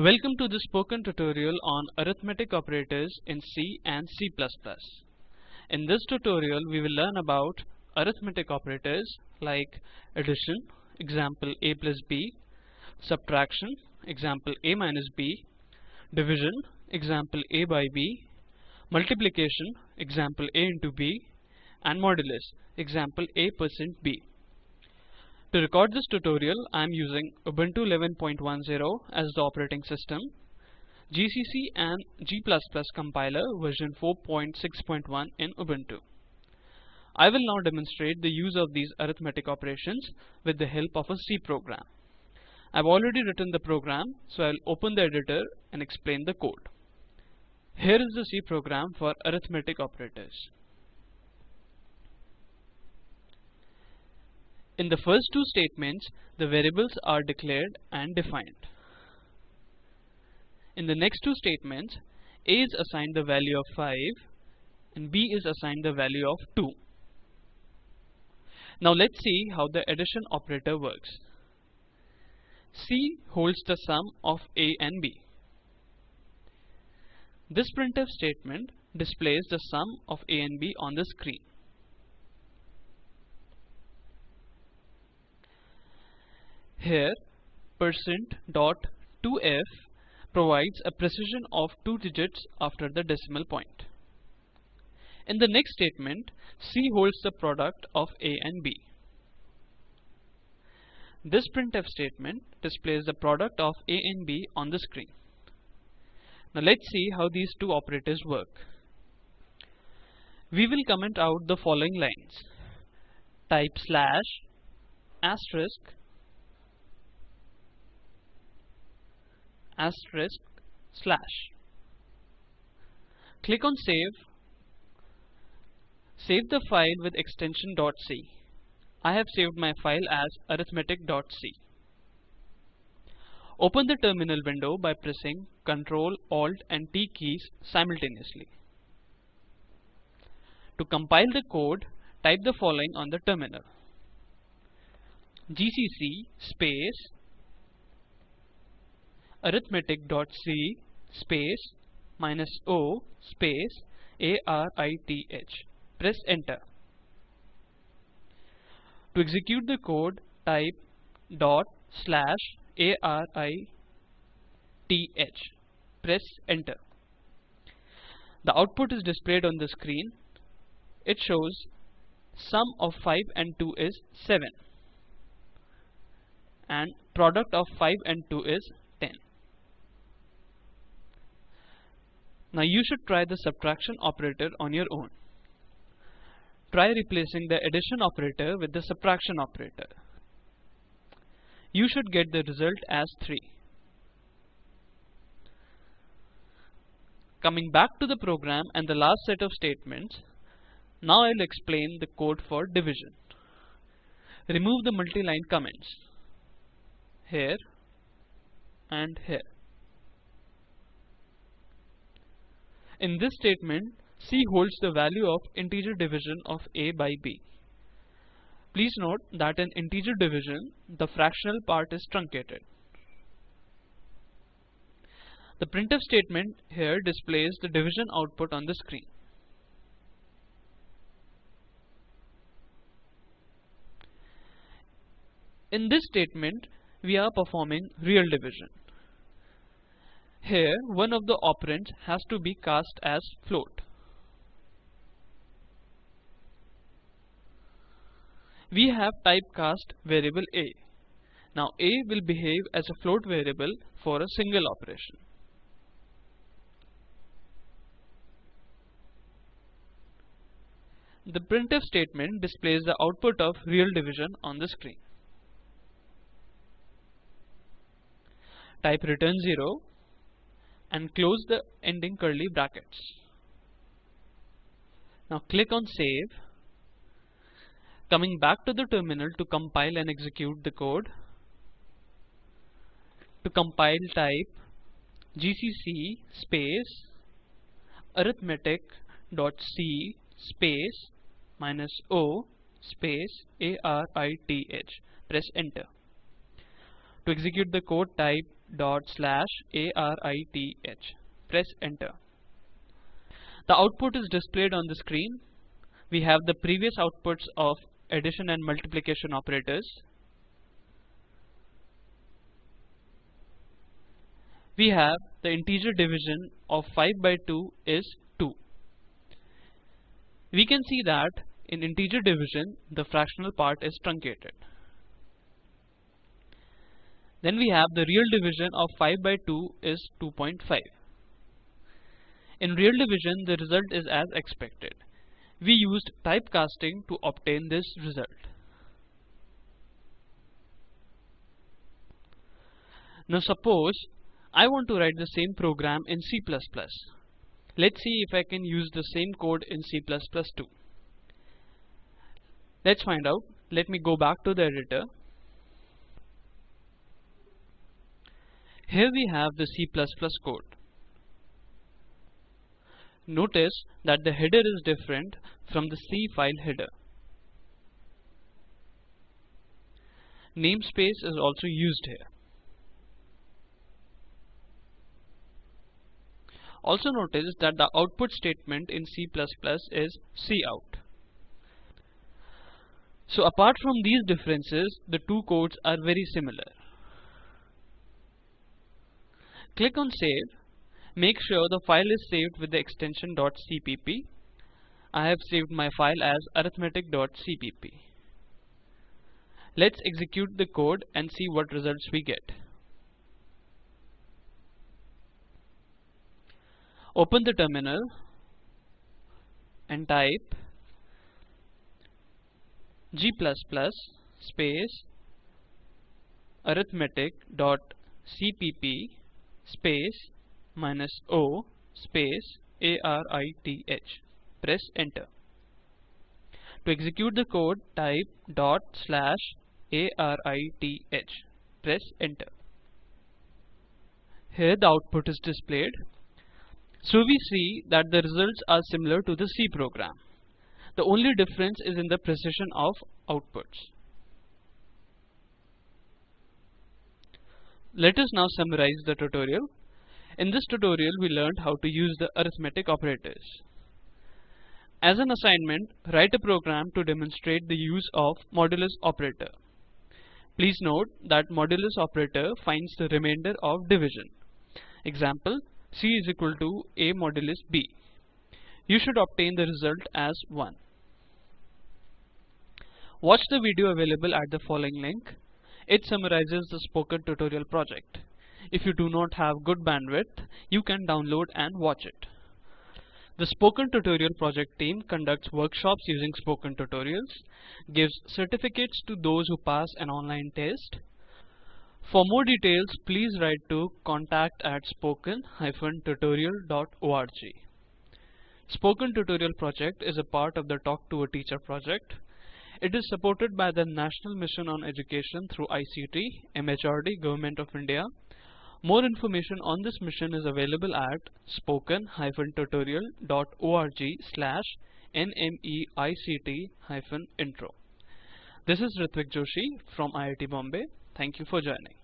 Welcome to this spoken tutorial on arithmetic operators in C and C++. In this tutorial we will learn about arithmetic operators like addition, example a plus b, subtraction, example a minus b, division, example a by b, multiplication, example a into b, and modulus, example a percent b. To record this tutorial, I am using Ubuntu 11.10 as the operating system, GCC and G++ compiler version 4.6.1 in Ubuntu. I will now demonstrate the use of these arithmetic operations with the help of a C program. I've already written the program, so I'll open the editor and explain the code. Here is the C program for arithmetic operators. In the first two statements, the variables are declared and defined. In the next two statements, a is assigned the value of 5 and b is assigned the value of 2. Now let's see how the addition operator works. C holds the sum of a and b. This printf statement displays the sum of a and b on the screen. Here percent dot 2f provides a precision of 2 digits after the decimal point. In the next statement, C holds the product of A and B. This printf statement displays the product of A and B on the screen. Now let's see how these two operators work. We will comment out the following lines. Type slash asterisk asterisk slash. Click on save. Save the file with extension .c. I have saved my file as arithmetic.c. Open the terminal window by pressing Ctrl, Alt and T keys simultaneously. To compile the code, type the following on the terminal. gcc space arithmetic.c space minus o space arith. Press enter. To execute the code, type dot slash arith. Press enter. The output is displayed on the screen. It shows sum of 5 and 2 is 7 and product of 5 and 2 is Now you should try the subtraction operator on your own. Try replacing the addition operator with the subtraction operator. You should get the result as 3. Coming back to the program and the last set of statements, now I'll explain the code for division. Remove the multi-line comments here and here. In this statement, C holds the value of integer division of A by B. Please note that in integer division, the fractional part is truncated. The printf statement here displays the division output on the screen. In this statement, we are performing real division. Here, one of the operands has to be cast as float. We have typecast variable a. Now a will behave as a float variable for a single operation. The printf statement displays the output of real division on the screen. Type return 0 and close the ending curly brackets. Now click on save. Coming back to the terminal to compile and execute the code. To compile type gcc space arithmetic.c space minus o space arith. Press enter. To execute the code type dot slash arith. Press enter. The output is displayed on the screen. We have the previous outputs of addition and multiplication operators. We have the integer division of 5 by 2 is 2. We can see that in integer division the fractional part is truncated. Then we have the real division of 5 by 2 is 2.5. In real division the result is as expected. We used typecasting to obtain this result. Now suppose I want to write the same program in C++. Let's see if I can use the same code in C++ too. Let's find out. Let me go back to the editor. Here we have the C++ code. Notice that the header is different from the C file header. Namespace is also used here. Also notice that the output statement in C++ is cout. So apart from these differences, the two codes are very similar. Click on save. Make sure the file is saved with the extension .cpp. I have saved my file as arithmetic.cpp. Let's execute the code and see what results we get. Open the terminal and type g++ space arithmetic.cpp space minus o space arith. Press enter. To execute the code, type dot slash arith. Press enter. Here the output is displayed. So we see that the results are similar to the C program. The only difference is in the precision of outputs. Let us now summarize the tutorial. In this tutorial we learned how to use the arithmetic operators. As an assignment, write a program to demonstrate the use of modulus operator. Please note that modulus operator finds the remainder of division. Example, C is equal to A modulus B. You should obtain the result as 1. Watch the video available at the following link. It summarizes the spoken tutorial project. If you do not have good bandwidth, you can download and watch it. The Spoken Tutorial project team conducts workshops using Spoken Tutorials, gives certificates to those who pass an online test. For more details, please write to contact at spoken-tutorial.org. Spoken Tutorial project is a part of the Talk to a Teacher project. It is supported by the National Mission on Education through ICT, MHRD, Government of India, more information on this mission is available at spoken-tutorial.org slash nmeict-intro. This is Ritvik Joshi from IIT Bombay. Thank you for joining.